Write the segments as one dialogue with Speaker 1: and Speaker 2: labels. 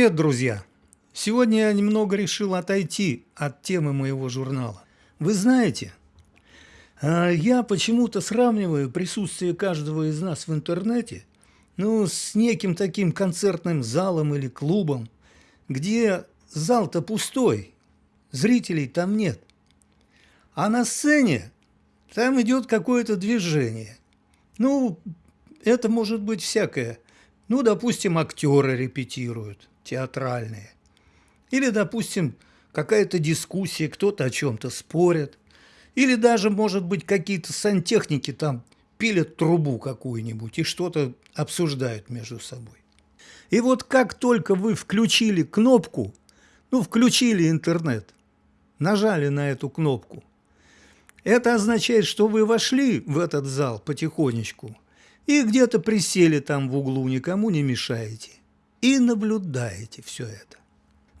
Speaker 1: Привет, друзья! Сегодня я немного решил отойти от темы моего журнала. Вы знаете, а, я почему-то сравниваю присутствие каждого из нас в интернете ну, с неким таким концертным залом или клубом, где зал-то пустой, зрителей там нет. А на сцене там идет какое-то движение. Ну, это может быть всякое. Ну, допустим, актеры репетируют театральные. Или, допустим, какая-то дискуссия, кто-то о чем-то спорит. Или даже, может быть, какие-то сантехники там пилят трубу какую-нибудь и что-то обсуждают между собой. И вот как только вы включили кнопку, ну, включили интернет, нажали на эту кнопку, это означает, что вы вошли в этот зал потихонечку и где-то присели там в углу, никому не мешаете и наблюдаете все это.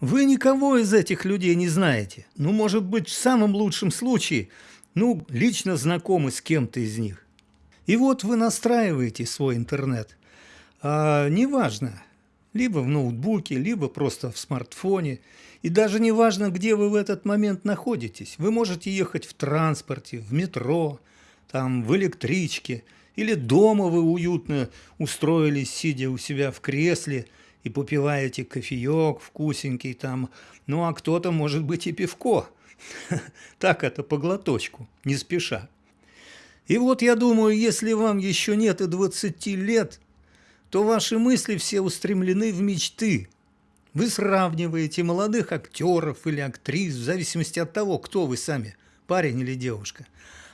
Speaker 1: Вы никого из этих людей не знаете. Ну, может быть, в самом лучшем случае, ну, лично знакомы с кем-то из них. И вот вы настраиваете свой интернет. А, неважно, либо в ноутбуке, либо просто в смартфоне. И даже не важно, где вы в этот момент находитесь. Вы можете ехать в транспорте, в метро, там, в электричке, или дома вы уютно устроились, сидя у себя в кресле – и попиваете кофеек вкусенький там, ну а кто-то, может быть, и пивко. Так это по глоточку, не спеша. И вот я думаю, если вам еще нет и 20 лет, то ваши мысли все устремлены в мечты. Вы сравниваете молодых актеров или актрис, в зависимости от того, кто вы сами, парень или девушка.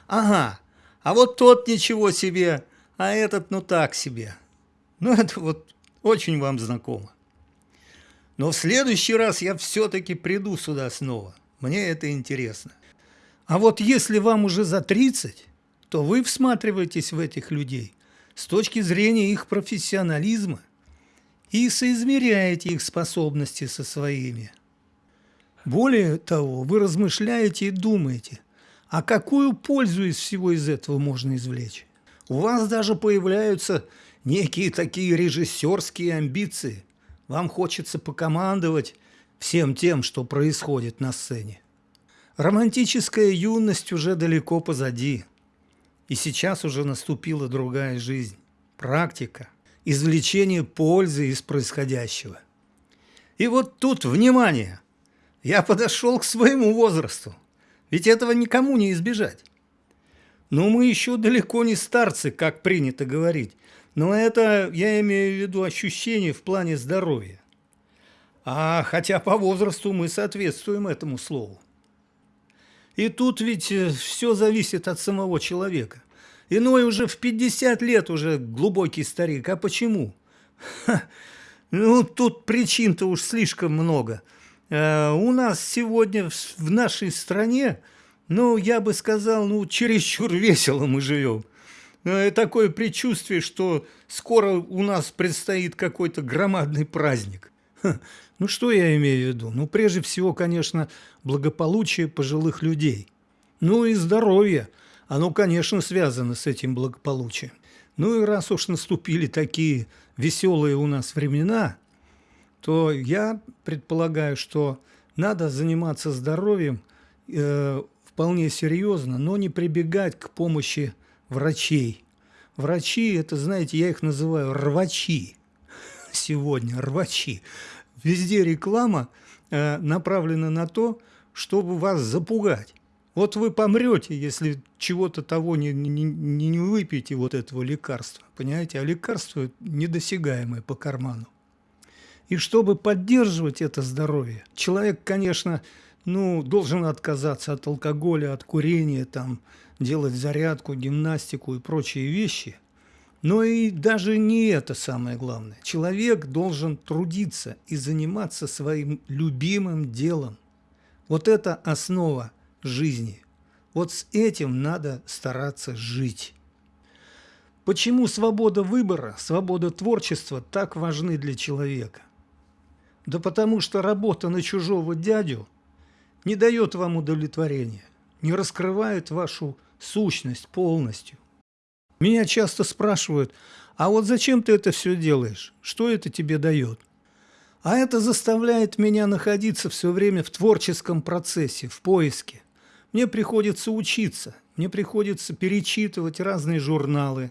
Speaker 1: Ага, а вот тот ничего себе, а этот ну так себе. Ну это вот очень вам знакомо. Но в следующий раз я все-таки приду сюда снова. Мне это интересно. А вот если вам уже за 30, то вы всматриваетесь в этих людей с точки зрения их профессионализма и соизмеряете их способности со своими. Более того, вы размышляете и думаете, а какую пользу из всего из этого можно извлечь? У вас даже появляются некие такие режиссерские амбиции. Вам хочется покомандовать всем тем, что происходит на сцене. Романтическая юность уже далеко позади. И сейчас уже наступила другая жизнь. Практика, извлечение пользы из происходящего. И вот тут, внимание, я подошел к своему возрасту. Ведь этого никому не избежать. Но мы еще далеко не старцы, как принято говорить. Но это я имею в виду ощущение в плане здоровья. А хотя по возрасту мы соответствуем этому слову. И тут ведь э, все зависит от самого человека. Иной уже в 50 лет уже глубокий старик. А почему? Ха, ну, тут причин-то уж слишком много. А, у нас сегодня в, в нашей стране, ну, я бы сказал, ну, чересчур весело мы живем. Э, такое предчувствие, что скоро у нас предстоит какой-то громадный праздник. Ну, что я имею в виду? Ну, прежде всего, конечно, благополучие пожилых людей. Ну и здоровье. Оно, конечно, связано с этим благополучием. Ну и раз уж наступили такие веселые у нас времена, то я предполагаю, что надо заниматься здоровьем э, вполне серьезно, но не прибегать к помощи врачей. Врачи, это, знаете, я их называю рвачи сегодня, рвачи. Везде реклама э, направлена на то, чтобы вас запугать. Вот вы помрете, если чего-то того не, не, не, выпьете, вот этого лекарства. Понимаете? А лекарство недосягаемое по карману. И чтобы поддерживать это здоровье, человек, конечно, ну, должен отказаться от алкоголя, от курения, там, делать зарядку, гимнастику и прочие вещи. Но и даже не это самое главное. Человек должен трудиться и заниматься своим любимым делом. Вот это основа жизни. Вот с этим надо стараться жить. Почему свобода выбора, свобода творчества так важны для человека? Да потому что работа на чужого дядю не дает вам удовлетворения, не раскрывает вашу сущность полностью. Меня часто спрашивают, а вот зачем ты это все делаешь? Что это тебе дает? А это заставляет меня находиться все время в творческом процессе, в поиске. Мне приходится учиться, мне приходится перечитывать разные журналы,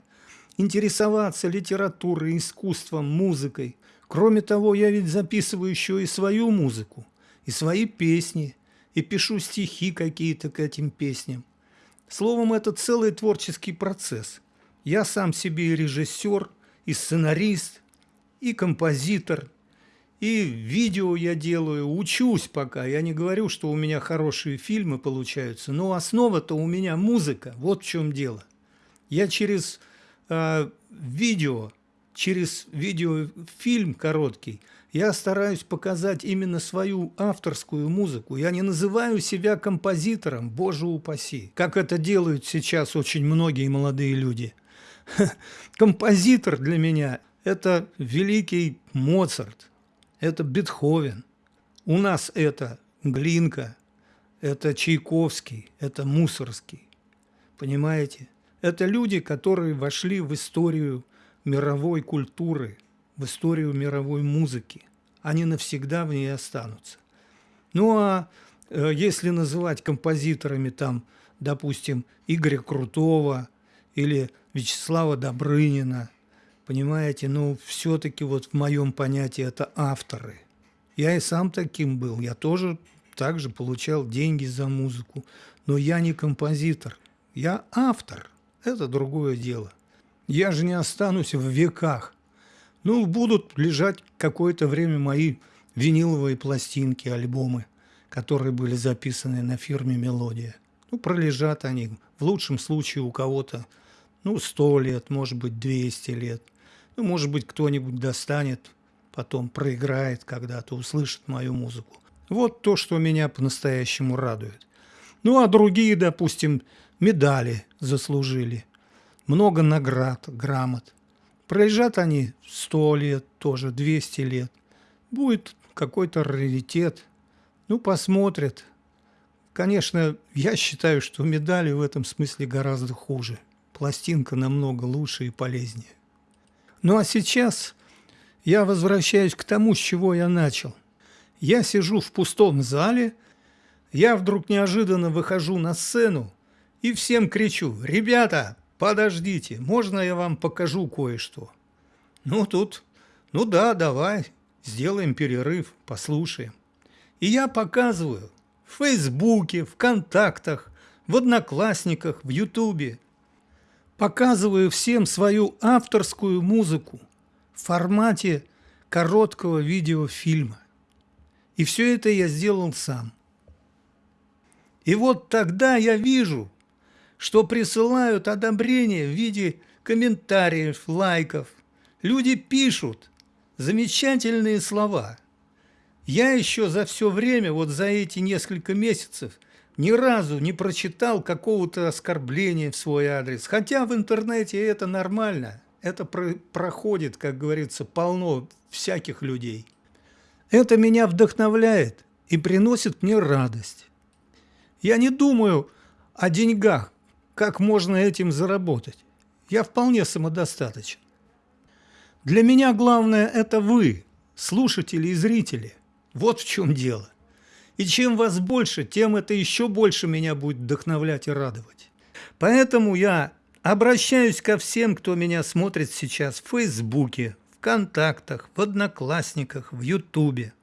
Speaker 1: интересоваться литературой, искусством, музыкой. Кроме того, я ведь записываю еще и свою музыку, и свои песни, и пишу стихи какие-то к этим песням. Словом, это целый творческий процесс. Я сам себе и режиссер, и сценарист, и композитор, и видео я делаю, учусь пока. Я не говорю, что у меня хорошие фильмы получаются, но основа-то у меня музыка. Вот в чем дело. Я через э, видео, через видеофильм короткий, я стараюсь показать именно свою авторскую музыку. Я не называю себя композитором, боже упаси, как это делают сейчас очень многие молодые люди. Композитор для меня – это великий Моцарт, это Бетховен. У нас это Глинка, это Чайковский, это Мусорский. Понимаете? Это люди, которые вошли в историю мировой культуры, в историю мировой музыки. Они навсегда в ней останутся. Ну а э, если называть композиторами там, допустим, Игоря Крутого или Вячеслава Добрынина – Понимаете, ну, все-таки вот в моем понятии это авторы. Я и сам таким был. Я тоже также получал деньги за музыку. Но я не композитор. Я автор. Это другое дело. Я же не останусь в веках. Ну, будут лежать какое-то время мои виниловые пластинки, альбомы, которые были записаны на фирме «Мелодия». Ну, пролежат они. В лучшем случае у кого-то, ну, 100 лет, может быть, 200 лет – ну, может быть, кто-нибудь достанет, потом проиграет когда-то, услышит мою музыку. Вот то, что меня по-настоящему радует. Ну, а другие, допустим, медали заслужили. Много наград, грамот. Пролежат они 100 лет, тоже 200 лет. Будет какой-то раритет. Ну, посмотрят. Конечно, я считаю, что медали в этом смысле гораздо хуже. Пластинка намного лучше и полезнее. Ну а сейчас я возвращаюсь к тому, с чего я начал. Я сижу в пустом зале, я вдруг неожиданно выхожу на сцену и всем кричу «Ребята, подождите, можно я вам покажу кое-что?» Ну тут, ну да, давай, сделаем перерыв, послушаем. И я показываю в Фейсбуке, ВКонтактах, в Одноклассниках, в Ютубе показываю всем свою авторскую музыку в формате короткого видеофильма. И все это я сделал сам. И вот тогда я вижу, что присылают одобрения в виде комментариев, лайков. Люди пишут замечательные слова. Я еще за все время, вот за эти несколько месяцев, ни разу не прочитал какого-то оскорбления в свой адрес. Хотя в интернете это нормально. Это про проходит, как говорится, полно всяких людей. Это меня вдохновляет и приносит мне радость. Я не думаю о деньгах, как можно этим заработать. Я вполне самодостаточен. Для меня главное – это вы, слушатели и зрители. Вот в чем дело. И чем вас больше, тем это еще больше меня будет вдохновлять и радовать. Поэтому я обращаюсь ко всем, кто меня смотрит сейчас в Фейсбуке, ВКонтактах, в Одноклассниках, в Ютубе.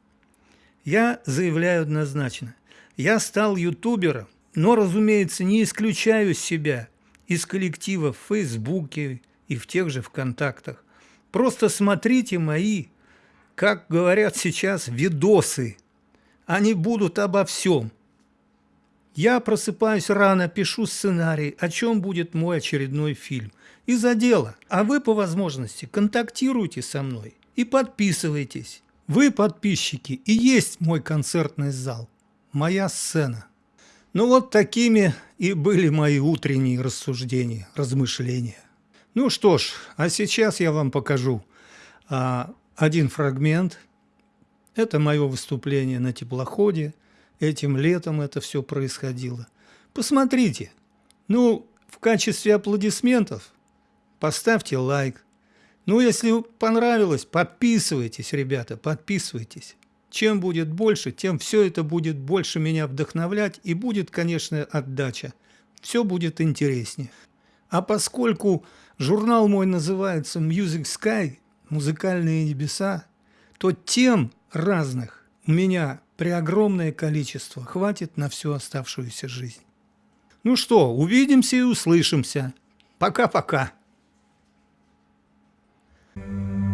Speaker 1: Я заявляю однозначно. Я стал ютубером, но, разумеется, не исключаю себя из коллектива в Фейсбуке и в тех же ВКонтактах. Просто смотрите мои, как говорят сейчас, видосы они будут обо всем. Я просыпаюсь рано, пишу сценарий, о чем будет мой очередной фильм. И за дело. А вы по возможности контактируйте со мной и подписывайтесь. Вы, подписчики, и есть мой концертный зал, моя сцена. Ну вот такими и были мои утренние рассуждения, размышления. Ну что ж, а сейчас я вам покажу а, один фрагмент – это мое выступление на теплоходе. Этим летом это все происходило. Посмотрите. Ну, в качестве аплодисментов поставьте лайк. Ну, если понравилось, подписывайтесь, ребята, подписывайтесь. Чем будет больше, тем все это будет больше меня вдохновлять и будет, конечно, отдача. Все будет интереснее. А поскольку журнал мой называется Music Sky, музыкальные небеса, то тем разных у меня при огромное количество хватит на всю оставшуюся жизнь. Ну что, увидимся и услышимся. Пока-пока. Thank you.